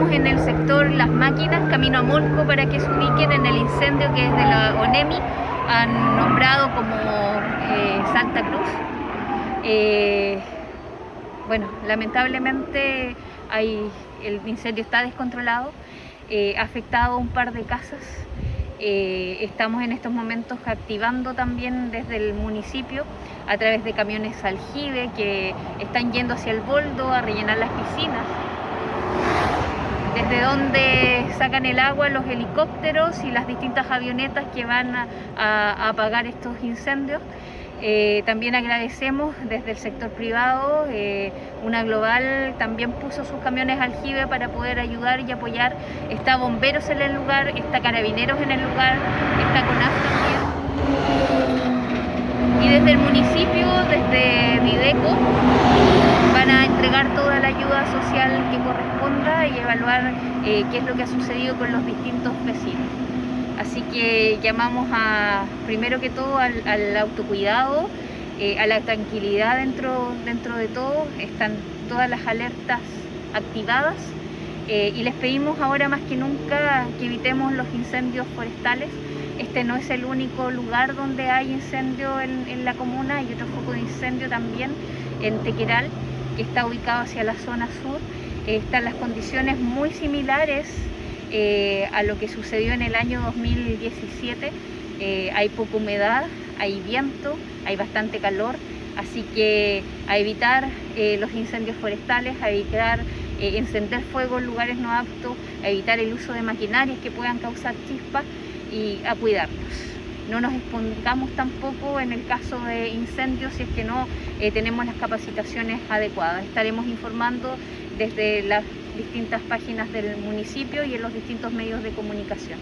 estamos en el sector Las Máquinas, camino a Molco, para que se ubiquen en el incendio que desde la ONEMI han nombrado como eh, Santa Cruz. Eh, bueno, lamentablemente hay, el incendio está descontrolado, eh, ha afectado un par de casas. estamos en estos momentos activando también desde el municipio a través de camiones aljibe que están yendo hacia el boldo a rellenar las piscinas desde donde sacan el agua los helicópteros y las distintas avionetas que van a, apagar estos incendios. Eh, también agradecemos desde el sector privado, eh, una global también puso sus camiones aljibe para poder ayudar y apoyar. Está bomberos en el lugar, está carabineros en el lugar, está CONAF también. Y desde el municipio, desde Videco, van a entregar toda la ayuda social que corresponda y evaluar eh, qué es lo que ha sucedido con los distintos vecinos. Así que llamamos a, primero que todo al, autocuidado, eh, a la tranquilidad dentro, dentro de todo, están todas las alertas activadas eh, y les pedimos ahora más que nunca que evitemos los incendios forestales. Este no es el único lugar donde hay incendio en, en la comuna, hay otro foco de incendio también en Tequeral que está ubicado hacia la zona sur, eh, están las condiciones muy similares eh, a lo que sucedió en el año 2017. Eh, hay poca humedad, hay viento, hay bastante calor, así que a evitar los incendios forestales, a evitar encender fuego en lugares no aptos, a evitar el uso de maquinarias que puedan causar chispas y a cuidarnos no nos expongamos tampoco en el caso de incendios si es que no eh, tenemos las capacitaciones adecuadas. Estaremos informando desde las distintas páginas del municipio y en los distintos medios de comunicación.